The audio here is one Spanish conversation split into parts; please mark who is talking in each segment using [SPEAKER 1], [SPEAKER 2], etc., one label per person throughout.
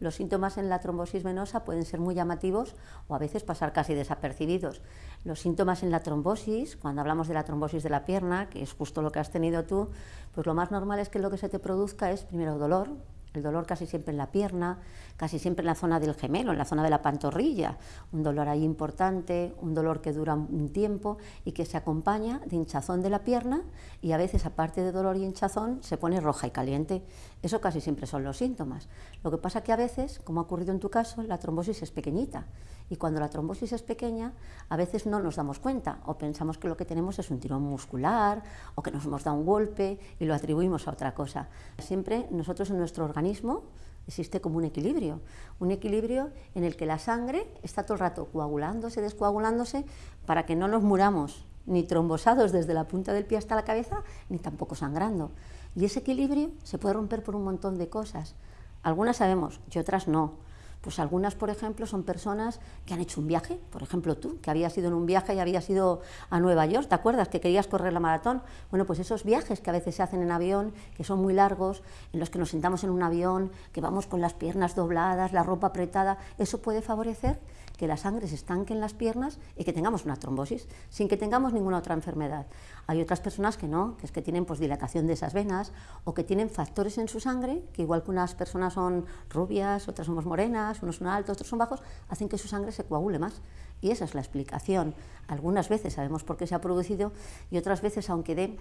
[SPEAKER 1] Los síntomas en la trombosis venosa pueden ser muy llamativos o a veces pasar casi desapercibidos. Los síntomas en la trombosis, cuando hablamos de la trombosis de la pierna, que es justo lo que has tenido tú, pues lo más normal es que lo que se te produzca es primero dolor, el dolor casi siempre en la pierna, casi siempre en la zona del gemelo, en la zona de la pantorrilla, un dolor ahí importante, un dolor que dura un tiempo y que se acompaña de hinchazón de la pierna y a veces aparte de dolor y hinchazón se pone roja y caliente. Eso casi siempre son los síntomas. Lo que pasa que a veces, como ha ocurrido en tu caso, la trombosis es pequeñita y cuando la trombosis es pequeña a veces no nos damos cuenta o pensamos que lo que tenemos es un tirón muscular o que nos hemos dado un golpe y lo atribuimos a otra cosa. Siempre nosotros en nuestro organismo existe como un equilibrio, un equilibrio en el que la sangre está todo el rato coagulándose, descoagulándose, para que no nos muramos ni trombosados desde la punta del pie hasta la cabeza, ni tampoco sangrando. Y ese equilibrio se puede romper por un montón de cosas. Algunas sabemos y otras no. Pues algunas, por ejemplo, son personas que han hecho un viaje, por ejemplo tú, que habías ido en un viaje y habías ido a Nueva York, ¿te acuerdas? Que querías correr la maratón. Bueno, pues esos viajes que a veces se hacen en avión, que son muy largos, en los que nos sentamos en un avión, que vamos con las piernas dobladas, la ropa apretada, eso puede favorecer que la sangre se estanque en las piernas y que tengamos una trombosis, sin que tengamos ninguna otra enfermedad. Hay otras personas que no, que es que tienen pues, dilatación de esas venas o que tienen factores en su sangre, que igual que unas personas son rubias, otras somos morenas, unos son altos, otros son bajos, hacen que su sangre se coagule más. Y esa es la explicación. Algunas veces sabemos por qué se ha producido y otras veces, aunque dé,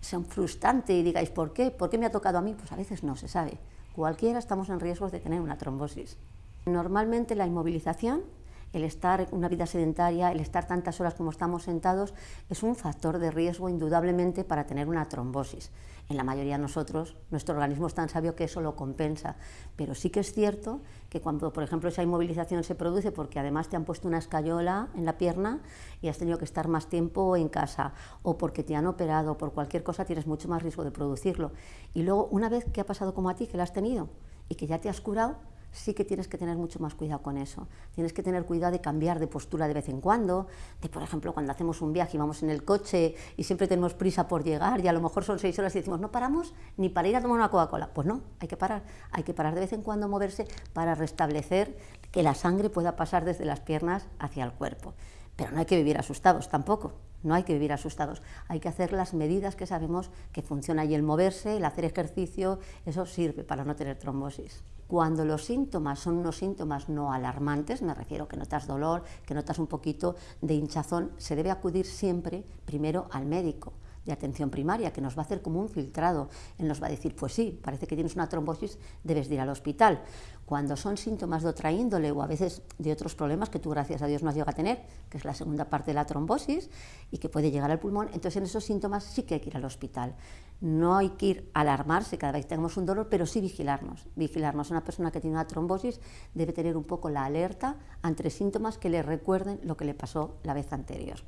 [SPEAKER 1] sea frustrante y digáis, ¿por qué? ¿Por qué me ha tocado a mí? Pues a veces no se sabe. Cualquiera estamos en riesgo de tener una trombosis. Normalmente la inmovilización el estar una vida sedentaria, el estar tantas horas como estamos sentados, es un factor de riesgo indudablemente para tener una trombosis. En la mayoría de nosotros, nuestro organismo es tan sabio que eso lo compensa, pero sí que es cierto que cuando, por ejemplo, esa inmovilización se produce porque además te han puesto una escayola en la pierna y has tenido que estar más tiempo en casa, o porque te han operado, por cualquier cosa tienes mucho más riesgo de producirlo. Y luego, una vez que ha pasado como a ti, que lo has tenido y que ya te has curado, sí que tienes que tener mucho más cuidado con eso. Tienes que tener cuidado de cambiar de postura de vez en cuando, de por ejemplo cuando hacemos un viaje y vamos en el coche y siempre tenemos prisa por llegar y a lo mejor son seis horas y decimos no paramos ni para ir a tomar una Coca-Cola. Pues no, hay que parar, hay que parar de vez en cuando moverse para restablecer que la sangre pueda pasar desde las piernas hacia el cuerpo. Pero no hay que vivir asustados tampoco. No hay que vivir asustados, hay que hacer las medidas que sabemos que funcionan y el moverse, el hacer ejercicio, eso sirve para no tener trombosis. Cuando los síntomas son unos síntomas no alarmantes, me refiero que notas dolor, que notas un poquito de hinchazón, se debe acudir siempre primero al médico de atención primaria, que nos va a hacer como un filtrado. Él nos va a decir, pues sí, parece que tienes una trombosis, debes ir al hospital. Cuando son síntomas de otra índole o a veces de otros problemas que tú, gracias a Dios, no has llegado a tener, que es la segunda parte de la trombosis y que puede llegar al pulmón, entonces en esos síntomas sí que hay que ir al hospital. No hay que ir a alarmarse cada vez que tengamos un dolor, pero sí vigilarnos. Vigilarnos. Una persona que tiene una trombosis debe tener un poco la alerta ante síntomas que le recuerden lo que le pasó la vez anterior.